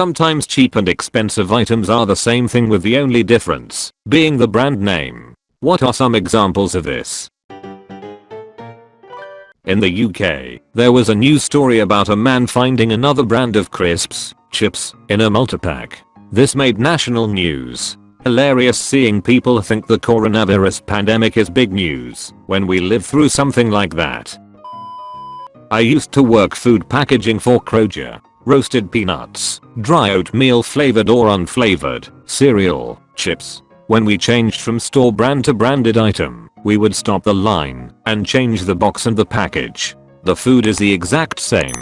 Sometimes cheap and expensive items are the same thing with the only difference being the brand name. What are some examples of this? In the UK, there was a news story about a man finding another brand of crisps, chips, in a multipack. This made national news. Hilarious seeing people think the coronavirus pandemic is big news when we live through something like that. I used to work food packaging for Kroger roasted peanuts, dry oatmeal flavored or unflavored, cereal, chips. When we changed from store brand to branded item, we would stop the line and change the box and the package. The food is the exact same.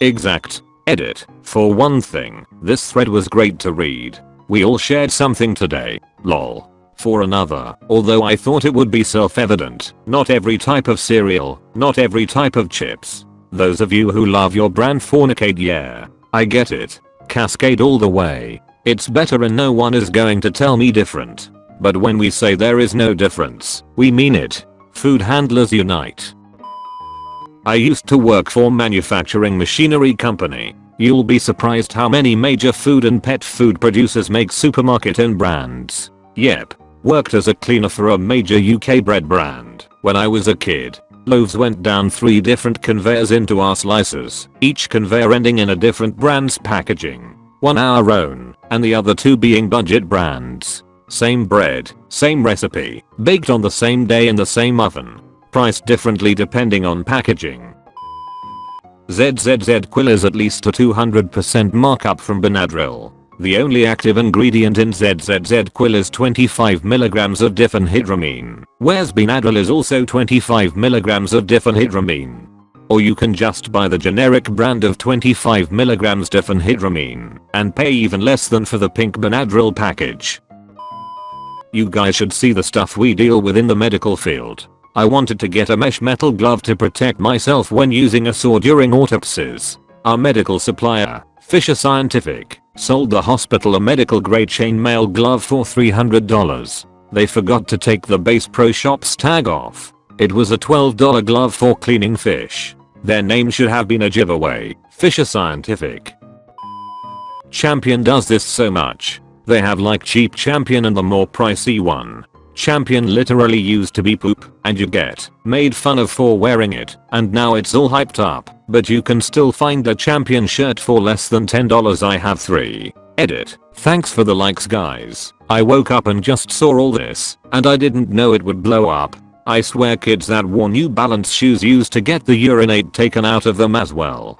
Exact. Edit. For one thing, this thread was great to read. We all shared something today. Lol. For another, although I thought it would be self-evident, not every type of cereal, not every type of chips, those of you who love your brand fornicate yeah. I get it. Cascade all the way. It's better and no one is going to tell me different. But when we say there is no difference, we mean it. Food handlers unite. I used to work for manufacturing machinery company. You'll be surprised how many major food and pet food producers make supermarket and brands. Yep. Worked as a cleaner for a major UK bread brand when I was a kid. Loaves went down 3 different conveyors into our slicers, each conveyor ending in a different brand's packaging. One our own, and the other two being budget brands. Same bread, same recipe, baked on the same day in the same oven. Priced differently depending on packaging. ZzzQuil is at least a 200% markup from Benadryl. The only active ingredient in ZzzQuil is 25mg of diphenhydramine, whereas Benadryl is also 25mg of diphenhydramine. Or you can just buy the generic brand of 25mg diphenhydramine and pay even less than for the pink Benadryl package. You guys should see the stuff we deal with in the medical field. I wanted to get a mesh metal glove to protect myself when using a saw during autopsies. Our medical supplier, Fisher Scientific, sold the hospital a medical grade chainmail glove for $300. They forgot to take the Bass Pro Shops tag off. It was a $12 glove for cleaning fish. Their name should have been a giveaway, Fisher Scientific. Champion does this so much. They have like cheap champion and the more pricey one. Champion literally used to be poop and you get made fun of for wearing it and now it's all hyped up but you can still find a champion shirt for less than $10 I have 3. Edit. Thanks for the likes guys. I woke up and just saw all this and I didn't know it would blow up. I swear kids that wore New Balance shoes used to get the urinate taken out of them as well.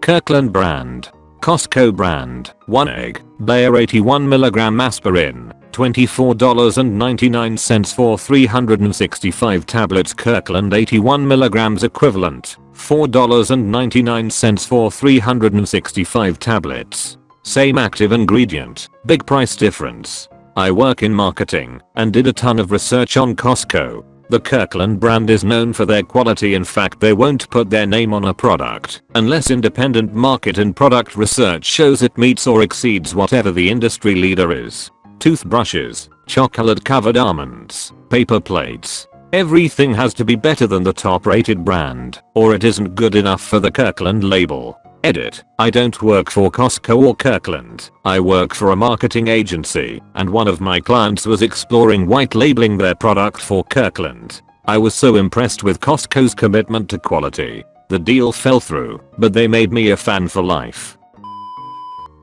Kirkland brand. Costco brand. 1 egg. Bayer 81mg aspirin. $24.99 for 365 tablets Kirkland 81mg equivalent. $4.99 for 365 tablets. Same active ingredient, big price difference. I work in marketing and did a ton of research on Costco. The Kirkland brand is known for their quality in fact they won't put their name on a product unless independent market and product research shows it meets or exceeds whatever the industry leader is. Toothbrushes, chocolate covered almonds, paper plates, Everything has to be better than the top rated brand or it isn't good enough for the Kirkland label. Edit. I don't work for Costco or Kirkland. I work for a marketing agency and one of my clients was exploring white labeling their product for Kirkland. I was so impressed with Costco's commitment to quality. The deal fell through, but they made me a fan for life.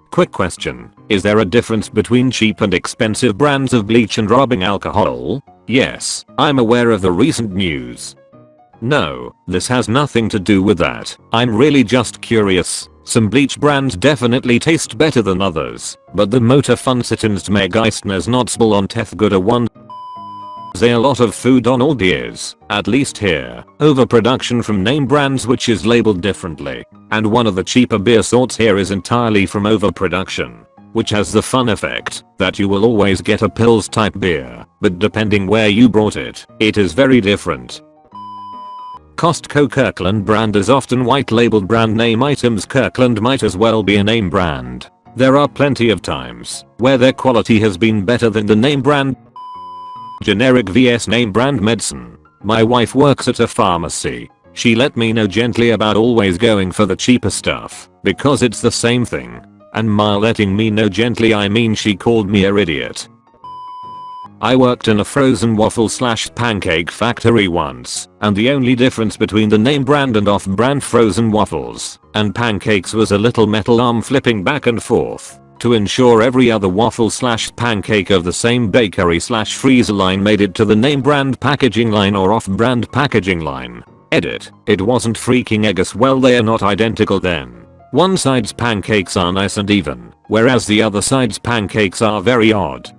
Quick question. Is there a difference between cheap and expensive brands of bleach and rubbing alcohol? Yes, I'm aware of the recent news. No, this has nothing to do with that. I'm really just curious. Some bleach brands definitely taste better than others, but the Motor Funsitens Megeistners Notzbel on Tethguda one a lot of food on all beers, at least here, overproduction from name brands which is labeled differently. And one of the cheaper beer sorts here is entirely from overproduction which has the fun effect that you will always get a pills type beer, but depending where you brought it, it is very different. Costco Kirkland brand is often white labeled brand name items Kirkland might as well be a name brand. There are plenty of times where their quality has been better than the name brand. Generic vs name brand medicine. My wife works at a pharmacy. She let me know gently about always going for the cheaper stuff because it's the same thing and my letting me know gently I mean she called me a idiot. I worked in a frozen waffle slash pancake factory once, and the only difference between the name brand and off-brand frozen waffles and pancakes was a little metal arm flipping back and forth to ensure every other waffle slash pancake of the same bakery slash freezer line made it to the name brand packaging line or off-brand packaging line. Edit, it wasn't freaking egg well they are not identical then. One side's pancakes are nice and even, whereas the other side's pancakes are very odd.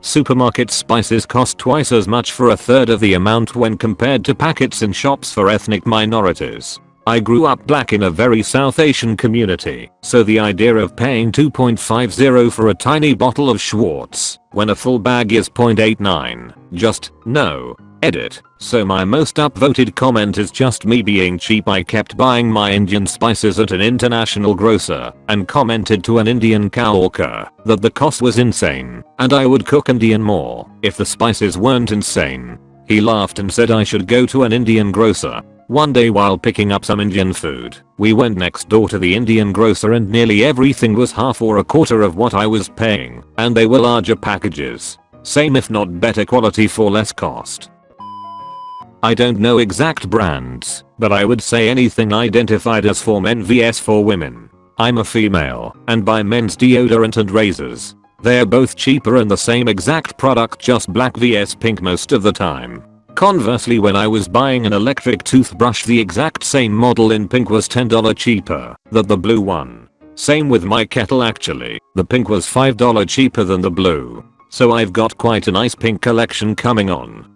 Supermarket spices cost twice as much for a third of the amount when compared to packets in shops for ethnic minorities. I grew up black in a very South Asian community, so the idea of paying 2.50 for a tiny bottle of Schwartz when a full bag is 0.89, just, no. Edit. So my most upvoted comment is just me being cheap I kept buying my Indian spices at an international grocer and commented to an Indian coworker that the cost was insane and I would cook Indian more if the spices weren't insane. He laughed and said I should go to an Indian grocer one day while picking up some Indian food, we went next door to the Indian grocer and nearly everything was half or a quarter of what I was paying, and they were larger packages. Same if not better quality for less cost. I don't know exact brands, but I would say anything identified as for men vs for women. I'm a female and buy men's deodorant and razors. They're both cheaper and the same exact product just black vs pink most of the time. Conversely when I was buying an electric toothbrush the exact same model in pink was $10 cheaper than the blue one. Same with my kettle actually, the pink was $5 cheaper than the blue. So I've got quite a nice pink collection coming on.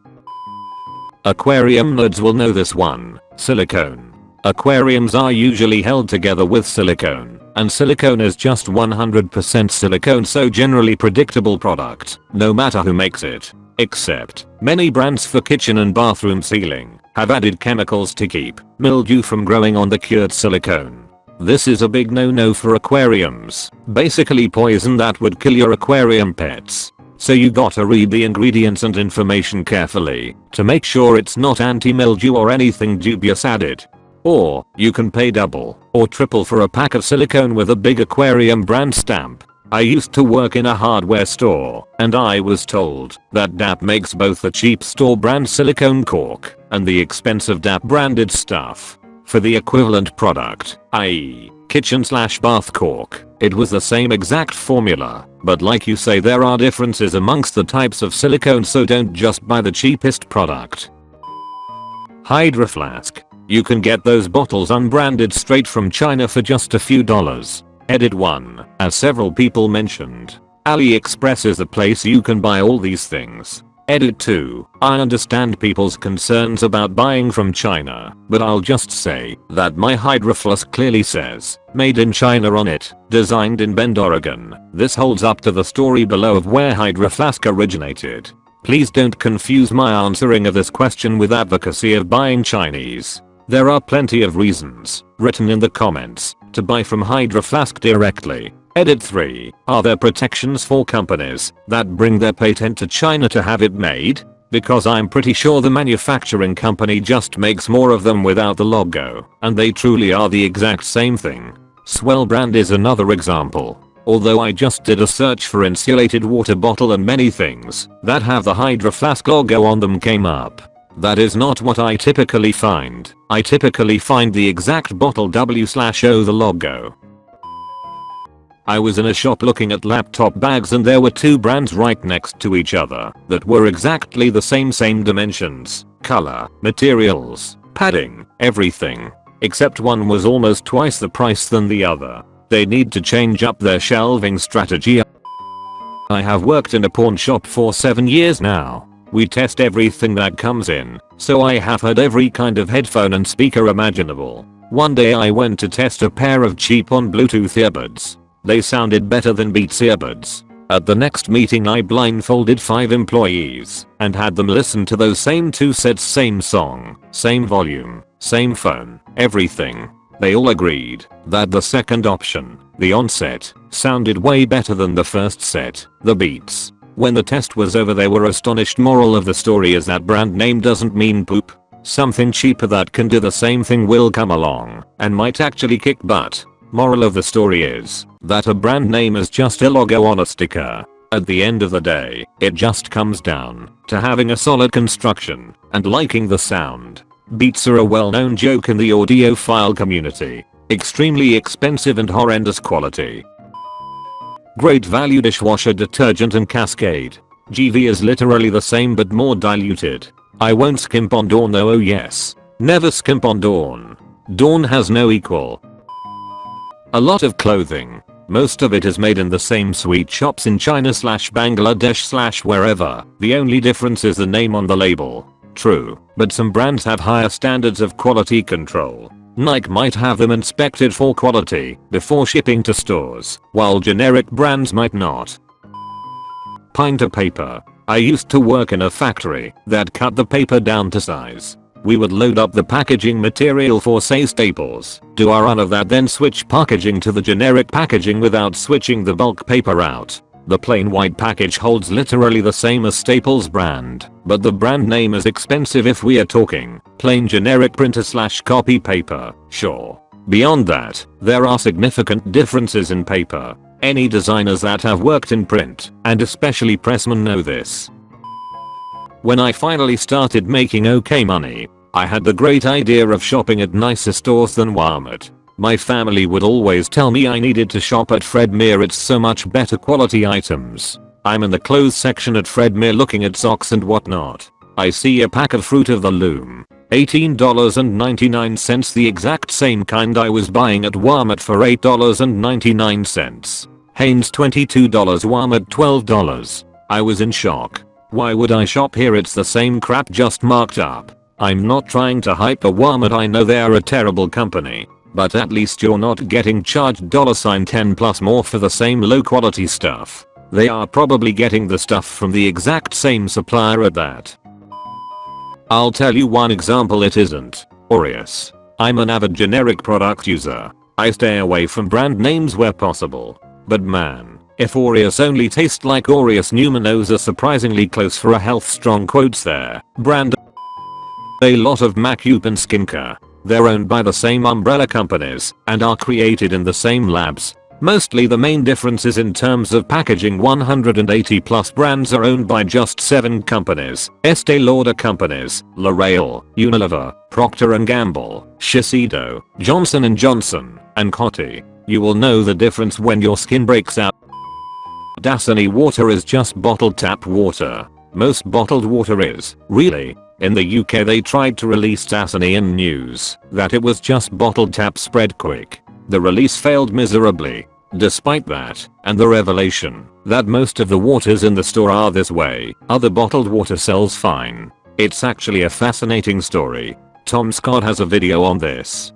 Aquarium nerds will know this one, silicone. Aquariums are usually held together with silicone, and silicone is just 100% silicone so generally predictable product, no matter who makes it. Except, many brands for kitchen and bathroom sealing have added chemicals to keep mildew from growing on the cured silicone. This is a big no-no for aquariums, basically poison that would kill your aquarium pets. So you gotta read the ingredients and information carefully to make sure it's not anti-mildew or anything dubious added. Or, you can pay double or triple for a pack of silicone with a big aquarium brand stamp I used to work in a hardware store, and I was told that DAP makes both the cheap store brand silicone caulk and the expensive DAP branded stuff. For the equivalent product, i.e. kitchen slash bath caulk, it was the same exact formula, but like you say there are differences amongst the types of silicone so don't just buy the cheapest product. Hydro Flask. You can get those bottles unbranded straight from China for just a few dollars. Edit 1. As several people mentioned, AliExpress is the place you can buy all these things. Edit 2. I understand people's concerns about buying from China, but I'll just say that my Hydro Flask clearly says, made in China on it, designed in Bend, Oregon. This holds up to the story below of where Hydro Flask originated. Please don't confuse my answering of this question with advocacy of buying Chinese. There are plenty of reasons, written in the comments, to buy from Hydro Flask directly. Edit 3. Are there protections for companies that bring their patent to China to have it made? Because I'm pretty sure the manufacturing company just makes more of them without the logo, and they truly are the exact same thing. Swell brand is another example. Although I just did a search for insulated water bottle and many things that have the Hydro Flask logo on them came up. That is not what I typically find. I typically find the exact bottle W slash O the logo. I was in a shop looking at laptop bags and there were two brands right next to each other that were exactly the same same dimensions, color, materials, padding, everything. Except one was almost twice the price than the other. They need to change up their shelving strategy. I have worked in a pawn shop for 7 years now we test everything that comes in, so I have heard every kind of headphone and speaker imaginable. One day I went to test a pair of cheap on Bluetooth earbuds. They sounded better than Beats earbuds. At the next meeting I blindfolded 5 employees and had them listen to those same two sets same song, same volume, same phone, everything. They all agreed that the second option, the onset, sounded way better than the first set, the Beats. When the test was over they were astonished moral of the story is that brand name doesn't mean poop. Something cheaper that can do the same thing will come along and might actually kick butt. Moral of the story is that a brand name is just a logo on a sticker. At the end of the day, it just comes down to having a solid construction and liking the sound. Beats are a well-known joke in the audiophile community. Extremely expensive and horrendous quality. Great value dishwasher detergent and Cascade. GV is literally the same but more diluted. I won't skimp on Dawn though oh yes. Never skimp on Dawn. Dawn has no equal. A lot of clothing. Most of it is made in the same sweet shops in China slash Bangladesh slash wherever. The only difference is the name on the label. True, but some brands have higher standards of quality control. Nike might have them inspected for quality before shipping to stores, while generic brands might not. Pint paper. I used to work in a factory that cut the paper down to size. We would load up the packaging material for say staples, do a run of that then switch packaging to the generic packaging without switching the bulk paper out. The plain white package holds literally the same as Staples brand, but the brand name is expensive if we are talking plain generic printer slash copy paper, sure. Beyond that, there are significant differences in paper. Any designers that have worked in print, and especially pressmen know this. When I finally started making okay money, I had the great idea of shopping at nicer stores than Walmart. My family would always tell me I needed to shop at Fred Meyer it's so much better quality items. I'm in the clothes section at Fred Meyer looking at socks and whatnot. I see a pack of Fruit of the Loom. $18.99 the exact same kind I was buying at Walmart for $8.99. Hanes $22 Walmart $12. I was in shock. Why would I shop here it's the same crap just marked up. I'm not trying to hype a Walmart I know they are a terrible company. But at least you're not getting charged $10 plus more for the same low quality stuff. They are probably getting the stuff from the exact same supplier at that. I'll tell you one example it isn't. Oreos. I'm an avid generic product user. I stay away from brand names where possible. But man, if Oreos only taste like Oreos Newman-O's are surprisingly close for a health strong quotes there. Brand a lot of Macup and Skincare they're owned by the same umbrella companies and are created in the same labs. Mostly the main difference is in terms of packaging 180 plus brands are owned by just 7 companies. Estee Lauder companies, L'Oreal, Unilever, Procter & Gamble, Shiseido, Johnson & Johnson, and Coty. You will know the difference when your skin breaks out. Dasani water is just bottled tap water. Most bottled water is, really, in the UK they tried to release Dasani in news that it was just bottled tap spread quick. The release failed miserably. Despite that, and the revelation that most of the waters in the store are this way, other bottled water sells fine. It's actually a fascinating story. Tom Scott has a video on this.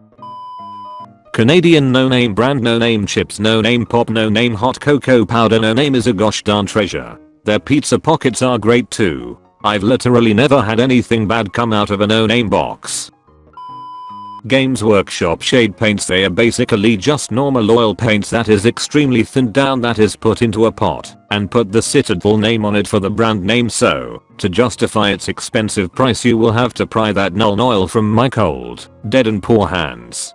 Canadian no-name brand no-name chips no-name pop no-name hot cocoa powder no-name is a gosh darn treasure. Their pizza pockets are great too. I've literally never had anything bad come out of a no-name box. Games Workshop shade paints they are basically just normal oil paints that is extremely thinned down that is put into a pot and put the Citadel name on it for the brand name so to justify its expensive price you will have to pry that Nuln oil from my cold, dead and poor hands.